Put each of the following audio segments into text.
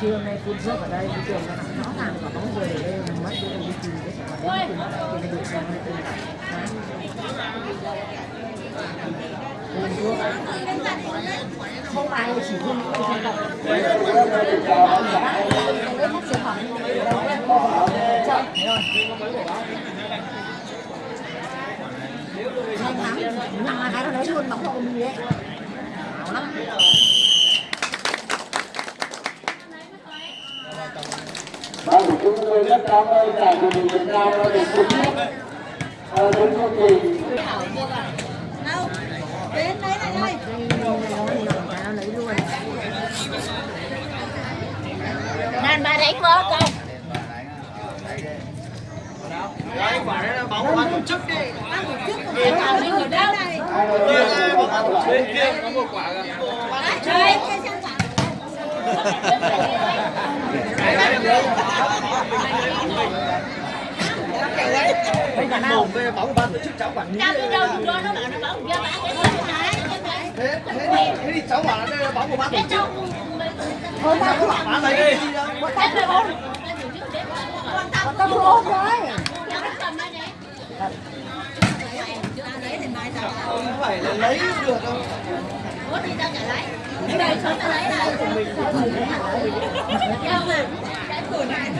trưa hôm nay phun nước ở đây, cái trường nó rõ ràng là bóng người ở đây mất cái đồng chí cái sản phẩm đến cùng được xem này từ phun thuốc không ai chỉ phun thuốc không tập phát sản phẩm chợ thế rồi nhanh lắm nằm là cái nó lấy luôn bóng vào mình đấy ảo lắm Vâng, thì chúng tôi rất cảm ơn giải của mình Việt Nam đã được trực tiếp đến chương trình. đâu đến đấy này đây lấy luôn đàn bà đánh vợ không Đấy, quả đấy là bóng ban tổ chức đi. để vào những người đâu này Bên kia có một quả kìa. chơi cái chân phẳng Mồm cái bóng ban cháu quản lý. trong cái đâu thì cho nó bảo nó bảo cho bà cái chân phải chân phải Thế, thế, thế thì cháu bảo là đây là bóng của ban tổ cái chức. thôi ta cứ Bán lấy đi. cái cái ôn có tâm ôn rồi cầm đây Không phải là lấy được đâu ủa thì tao trả lấy cái này sống tao lấy này Giao mà cái tuổi này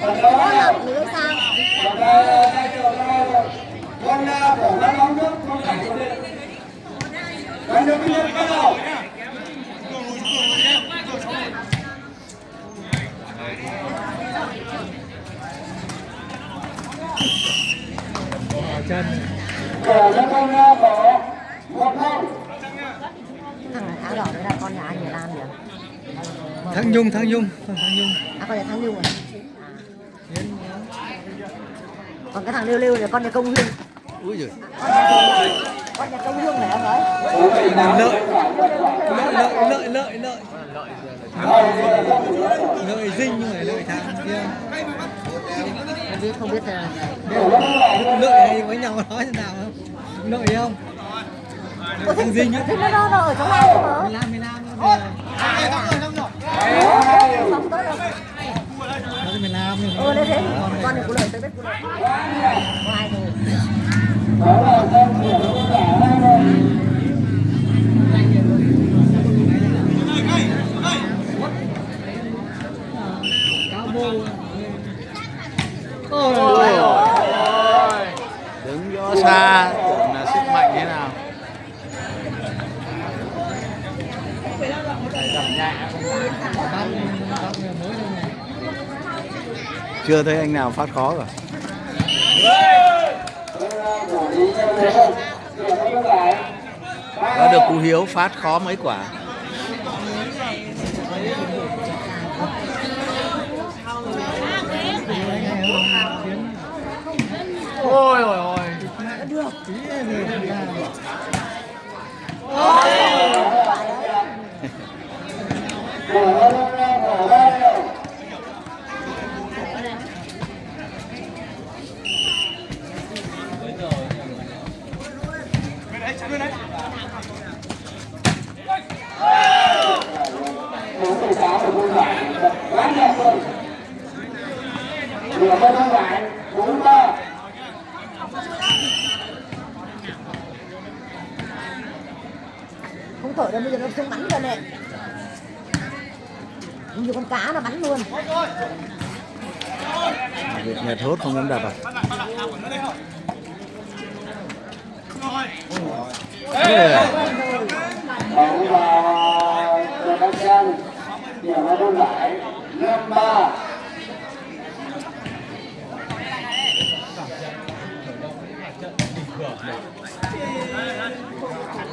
Phần đó là nữa sao nó đó là cái chỗ đó là Chân. Cờ cho con bỏ một không. thằng áo đỏ đấy là con nhà anh người Lan nhỉ Thăng Nhung, Thăng Nhung, thằng Thăng Nhung. à con nhà thằng Lưu rồi còn cái thằng Lưu Lưu là con nhà công hương Úi giời. con nhà công hương này ông ấy Lợi. Lợi, lợi, lợi, lợi, lợi. Lợi dinh nhưng phải lợi thằng kia. không biết không biết là Lợi hay với nhau nói thế nào không? Lợi không? Thằng Dinh á. thế nó nó nó ở trong cơ mà 15 15 nó về. không tới đâu Nó thì 15 nhưng ừ đấy thế con này của lợi tới biết của lợi ngoài rồi Đó là con của con cả hai rồi. cáo bô. Ôi ôi. đứng gió xa tưởng là sức mạnh thế nào Bắt bắt người mới đây này. Chưa thấy anh nào phát khó cả có được cú hiếu phát khó mấy quả Ôi ôi ôi. Của nó của bên hông lại bốn ba không thổi đâu bây giờ nó xuống bắn rồi nè như con cá nó bắn luôn Việt Nhật hốt không dám đập à Yeah. Bóng vào Trần Đăng Trang, điểm vào bên phải, 5-3.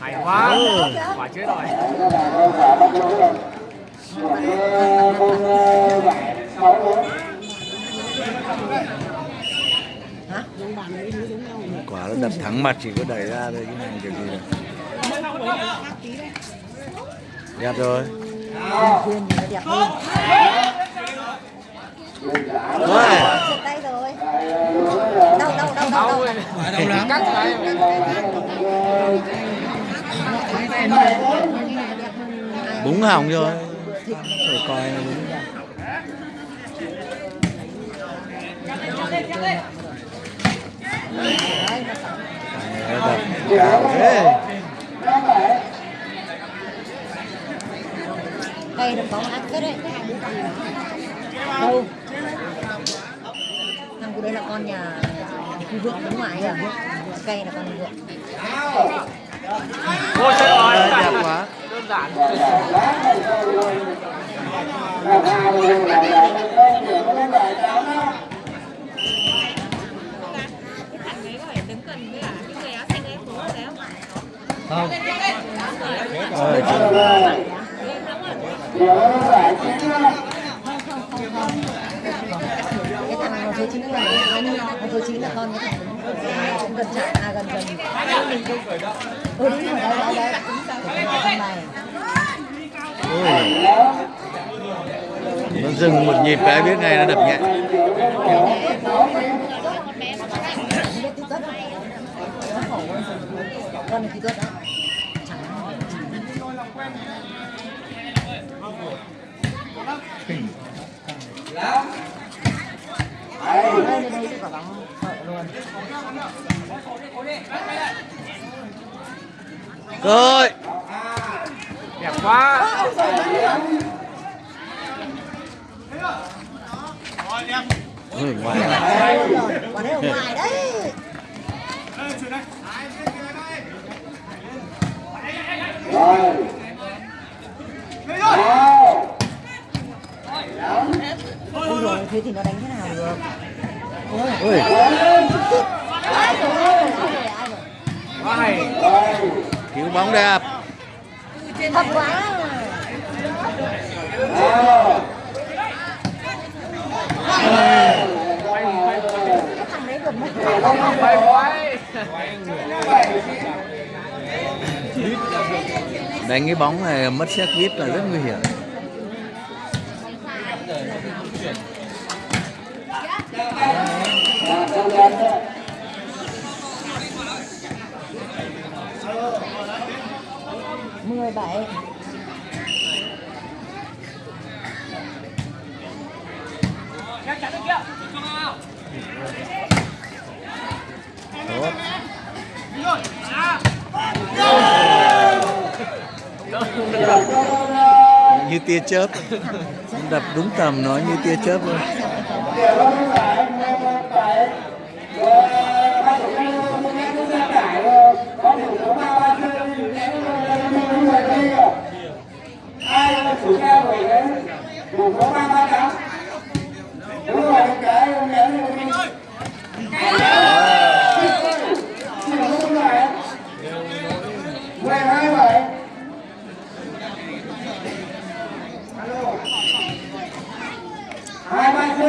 hay quá. Ừ. quả chế rồi. Quả nó đập thẳng mặt chỉ có đẩy ra thôi cái này kiểu gì đẹp rồi. Đẹp hơn mình rồi. Đâu đâu đâu đâu đâu. đâu cắt lại búng hỏng rồi rồi coi nó búng Nó được bóng cái đấy. đâu thằng của đây là con nhà khu vượng đứng ngoài à? Cây là con vượng. Ôi chết rồi đẹp quá. Đơn giản. Và giải số chín là thằng số chín là con cái thằng cũng gần chạm à gần gần. Ừ đúng rồi đấy đấy đấy con này nó dừng một nhịp cái biết ngay nó đập nhẹ. Con này Lắm. Rồi đẹp quá ôi ngoài đấy ngoài đấy. Ôi rồi thế thì nó đánh rồi. cứu bóng đẹp Thật quá đánh cái bóng này mất xét vít là rất nguy hiểm mười bảy. Tốt. Như tia chớp. Đập đúng tầm nó như tia chớp luôn. Ai chủ ca đấy đủ có ba ba tám đúng rồi cái ông nhớ đi mười hai bảy hai ba c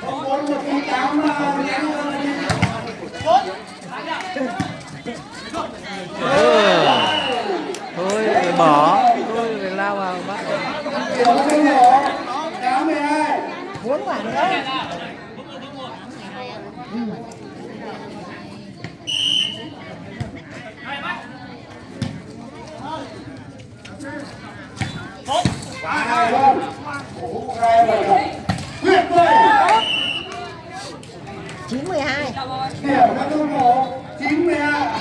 không bốn một chín tám ừ. thôi phải bỏ thôi phải lao vào bắt điều cái nổ tám mươi hai bốn quả nữa hai không Ủa, hai bảy bảy quyết đây chín mười hai điểm cho tôi một chín mươi hai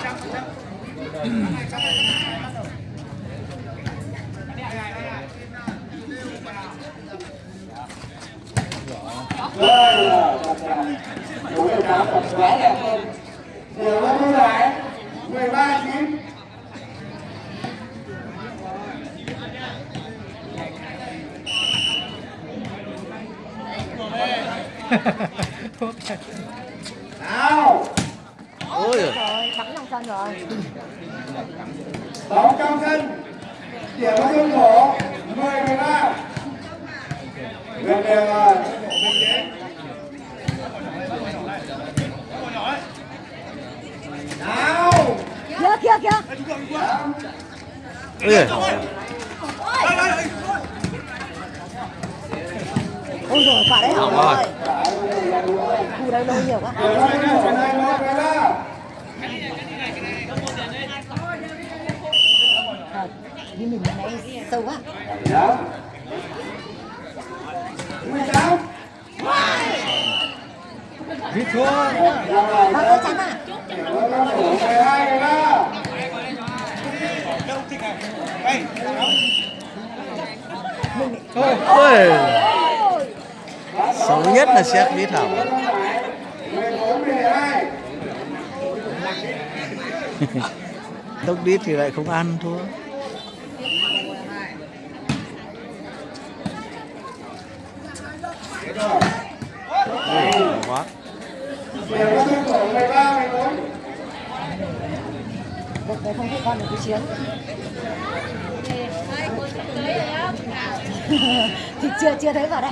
Đây là Đúng là đá thật quá đẹp luôn Điều nó như lại 13 9 Rồi nào. Ôi rồi bắn trong sân rồi. Bóng trong sân điểm vào sân cổ 10 13 gần đều rồi nào. Kia kia kia ôi ôi rồi quả đấy Hỏng rồi rồi khu đấy lâu nhiều quá Thật, như mình nãy sâu quá Đó. 18 Biết thua. Bác ơi chắn à điểm vào sân cổ 12 13 ôi xấu nhất là xét bí thảo. tốc đít thì lại không ăn thua quá điểm vào sân cổ 13 14 Được đấy không thích con được cái chiến thì chưa chưa thấy vào đây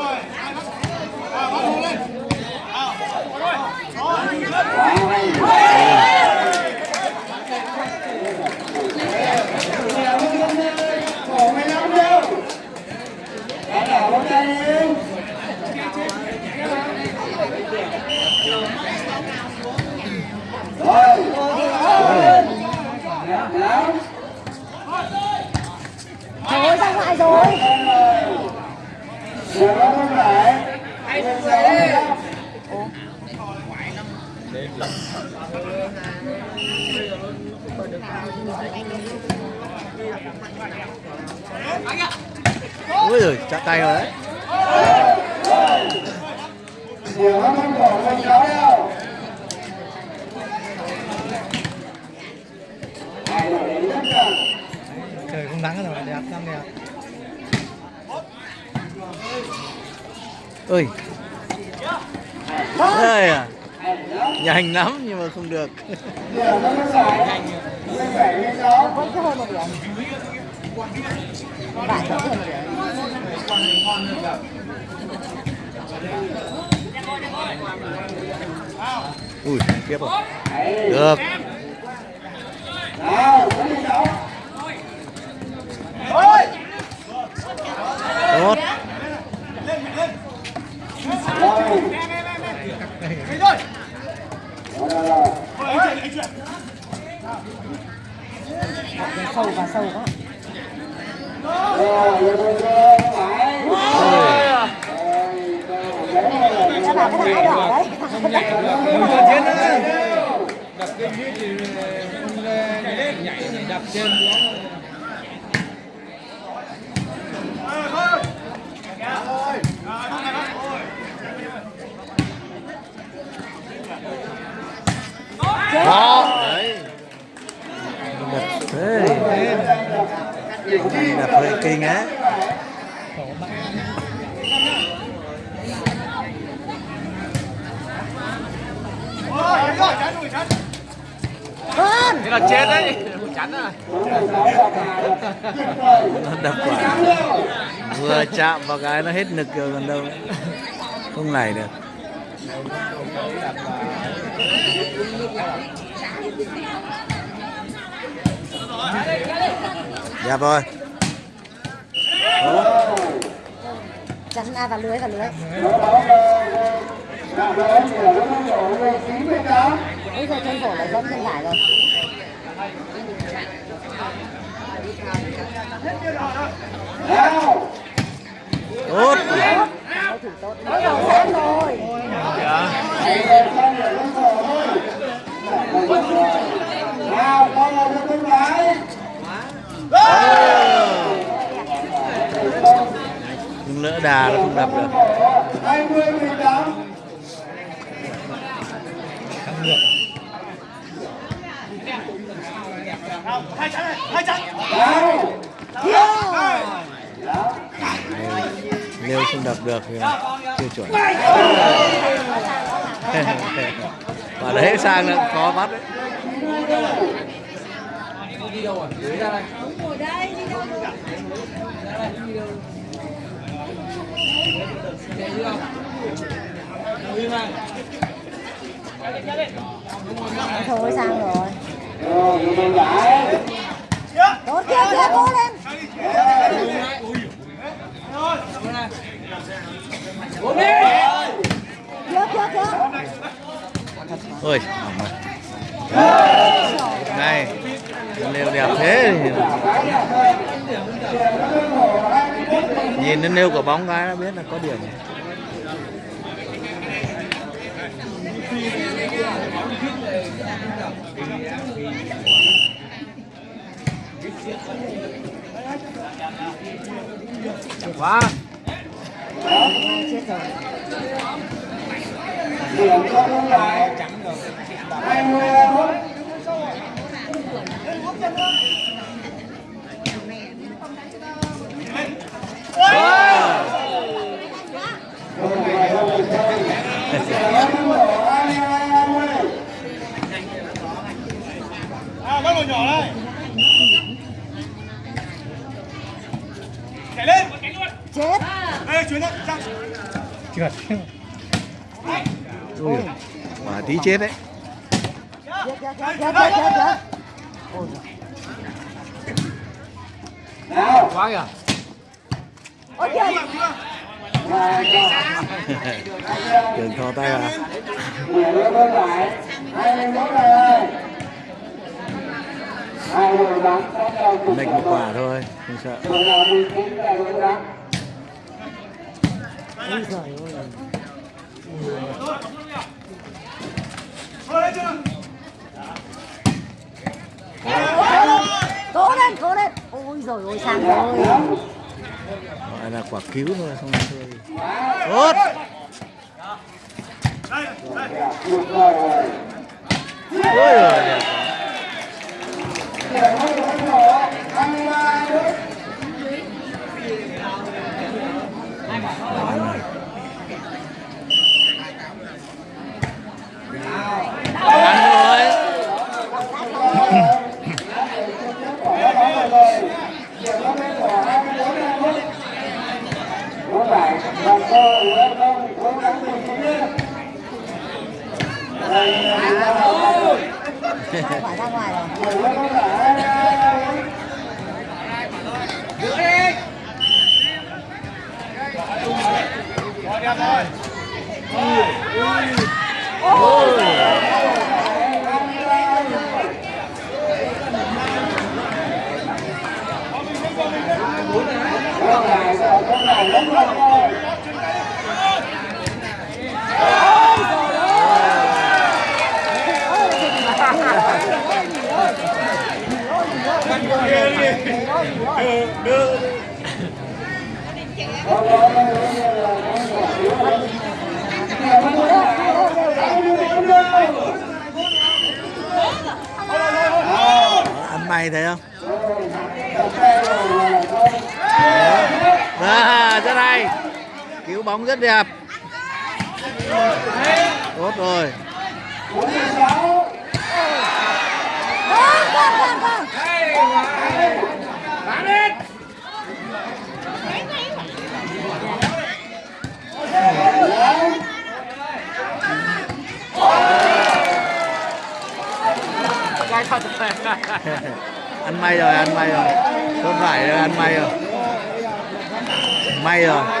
rồi. ra ngoài rồi không phải 15 13 bằng nhau điểm vào sân cổ 14 15 cổ 15 đâu Đã đảo bóng tay đi Rồi Lắm thôi ra ngoài rồi Điểm vào không phải 16 ôi rồi chạm tay rồi đấy Điểm vào không cổ 16 đâu Hai đội đến rất gần Trời không nắng rồi, đẹp lắm đẹp. ơi đây à? Nhanh lắm nhưng mà không được Ui tiếp rồi. Được. Tốt. Sâu và sâu quá. Các bạn cái thằng đỏ đấy thì nhảy đập trên xuống. đó đấy đập thế đập hơi kinh á hơn nó đập quả. Vừa chạm vào cái nó hết nực rồi còn đâu. Không này được. Đẹp rồi rắn à, và lưới và lưới. Bây giờ chân cổ lại dẫn chân lại rồi. Tốt. Tốt. Mới đầu xem rồi dạ nào con là đứa con gái nữa lỡ đà nó không đập được. Hai mươi mười tám nếu không đập được thì chưa chuẩn. Và đấy sang là khó bắt đấy. Đi đâu rồi rồi thôi, sang rồi. Tốt kia kia dạ, cố lên. Kia kia kia ôi, này, nêu đẹp thế nhìn nó nêu quả bóng cái nó biết là có điểm. Quá chết rồi điểm cho bên phải hai mươi phút bên phải không được chơi điểm number hai mươi hai hai mươi À, bắt một nhỏ đây. Chạy lên, cánh luôn. chết Ê, chuyến đấy, sang ui quả tí chết đấy. Chết chết chết chết chết chết chết ôi nào quá kìa. Ôi đừng thò tay vào. Cùng lệch một quả thôi không sợ đội nào đi cũng là đội bóng ôi ơi Thôi chưa? cố lên cố lên ôi rồi ôi sang rồi gọi là quả cứu thôi không thôi tốt ôi rồi ôi giời đẹp quá. điểm cho bên phải hai mươi ba phút ăn rồi Có phải là cô nữa không cố gắng tìm kiếm nhé. Đây là phải ra ngoài rồi người nó có phải Rồi, đẹp rồi. có phải là có phải lắm không ơi. Có có có ăn may thấy không có à, rất hay cứu bóng rất đẹp. Tốt rồi. Ăn may rồi, ăn may rồi. Không phải, ăn may rồi. May rồi.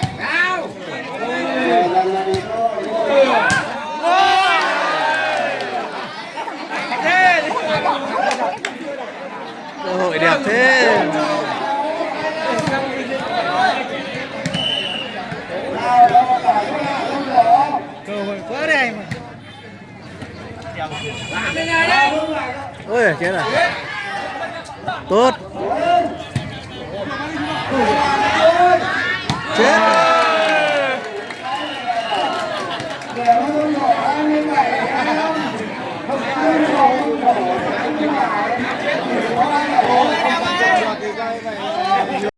ôi chết rồi tốt chết rồi.